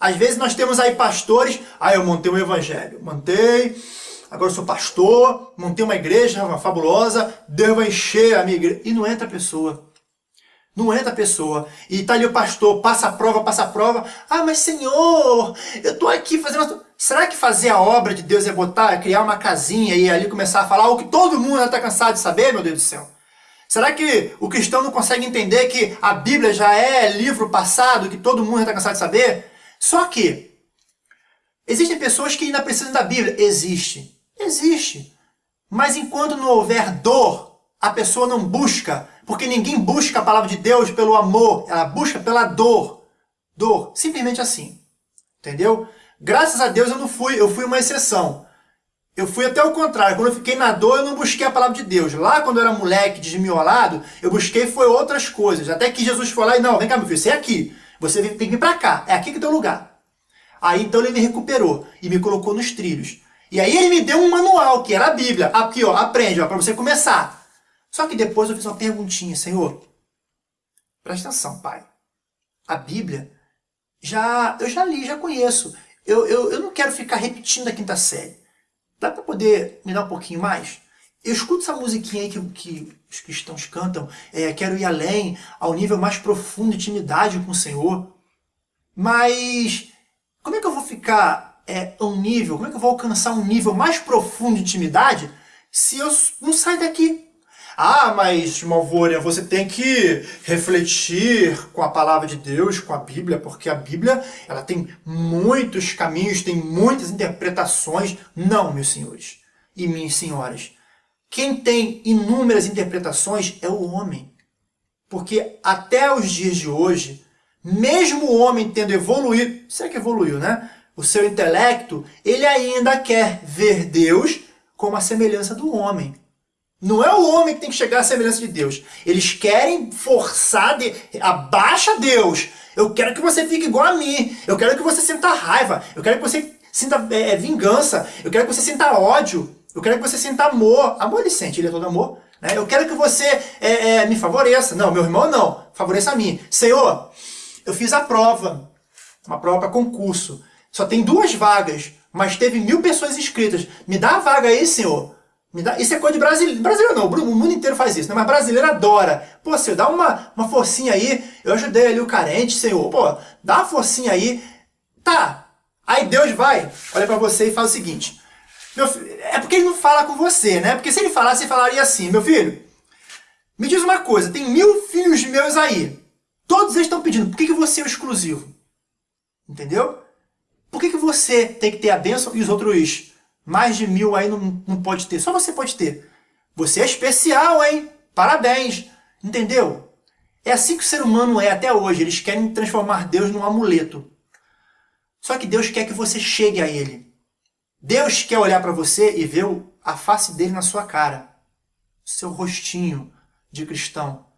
Às vezes nós temos aí pastores, ah, eu montei um evangelho, montei, agora eu sou pastor, montei uma igreja uma fabulosa, Deus vai encher a minha igreja. E não entra a pessoa. Não entra a pessoa. E tá ali o pastor, passa a prova, passa a prova. Ah, mas Senhor, eu tô aqui fazendo... Será que fazer a obra de Deus é botar, é criar uma casinha e ali começar a falar o que todo mundo já está cansado de saber, meu Deus do céu? Será que o cristão não consegue entender que a Bíblia já é livro passado, que todo mundo já está cansado de saber? Só que, existem pessoas que ainda precisam da Bíblia. Existe. Existe. Mas enquanto não houver dor, a pessoa não busca, porque ninguém busca a palavra de Deus pelo amor, ela busca pela dor. Dor, simplesmente assim. Entendeu? Graças a Deus eu não fui, eu fui uma exceção. Eu fui até o contrário, quando eu fiquei na dor eu não busquei a palavra de Deus. Lá quando eu era moleque, desmiolado, eu busquei foi outras coisas. Até que Jesus foi lá e, não, vem cá meu filho, você é aqui. Você tem que vir para cá, é aqui que é o lugar. Aí então ele me recuperou e me colocou nos trilhos. E aí ele me deu um manual, que era a Bíblia. Aqui, ó, aprende, ó, para você começar. Só que depois eu fiz uma perguntinha, Senhor. Presta atenção, pai. A Bíblia, já eu já li, já conheço. Eu, eu, eu não quero ficar repetindo a quinta série. Dá para poder me dar um pouquinho mais? Eu escuto essa musiquinha aí que, que os cristãos cantam, é, quero ir além, ao nível mais profundo de intimidade com o Senhor. Mas como é que eu vou ficar é, a um nível, como é que eu vou alcançar um nível mais profundo de intimidade se eu não sair daqui? Ah, mas Malvônia, você tem que refletir com a palavra de Deus, com a Bíblia, porque a Bíblia ela tem muitos caminhos, tem muitas interpretações. Não, meus senhores e minhas senhoras. Quem tem inúmeras interpretações é o homem. Porque até os dias de hoje, mesmo o homem tendo evoluído, será que evoluiu, né? O seu intelecto, ele ainda quer ver Deus como a semelhança do homem. Não é o homem que tem que chegar à semelhança de Deus. Eles querem forçar, de... abaixa Deus. Eu quero que você fique igual a mim. Eu quero que você sinta raiva. Eu quero que você sinta é, vingança. Eu quero que você sinta ódio. Eu quero que você sinta amor. Amor ele sente, ele é todo amor. Né? Eu quero que você é, é, me favoreça. Não, meu irmão não. Favoreça a mim. Senhor, eu fiz a prova. Uma prova para concurso. Só tem duas vagas, mas teve mil pessoas inscritas. Me dá a vaga aí, senhor. Me dá... Isso é coisa de brasileiro. Brasileiro não, o mundo inteiro faz isso, né? mas brasileiro adora. Pô, senhor, dá uma, uma forcinha aí. Eu ajudei ali o carente, senhor. Pô, dá uma forcinha aí. Tá. Aí Deus vai, olha para você e fala o seguinte. Meu filho, é porque ele não fala com você, né? Porque se ele falasse, ele falaria assim, meu filho, me diz uma coisa, tem mil filhos meus aí. Todos eles estão pedindo, por que, que você é o exclusivo? Entendeu? Por que, que você tem que ter a bênção e os outros mais de mil aí não, não pode ter? Só você pode ter. Você é especial, hein? Parabéns. Entendeu? É assim que o ser humano é até hoje. Eles querem transformar Deus num amuleto. Só que Deus quer que você chegue a Ele. Deus quer olhar para você e ver a face dele na sua cara. Seu rostinho de cristão.